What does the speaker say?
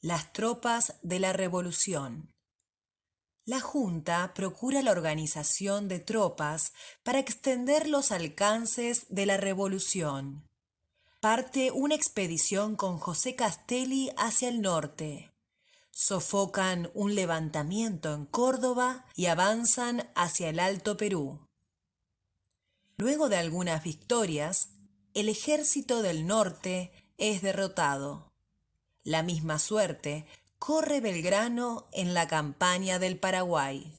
Las tropas de la revolución. La Junta procura la organización de tropas para extender los alcances de la revolución. Parte una expedición con José Castelli hacia el norte. Sofocan un levantamiento en Córdoba y avanzan hacia el Alto Perú. Luego de algunas victorias, el ejército del norte es derrotado. La misma suerte corre Belgrano en la campaña del Paraguay.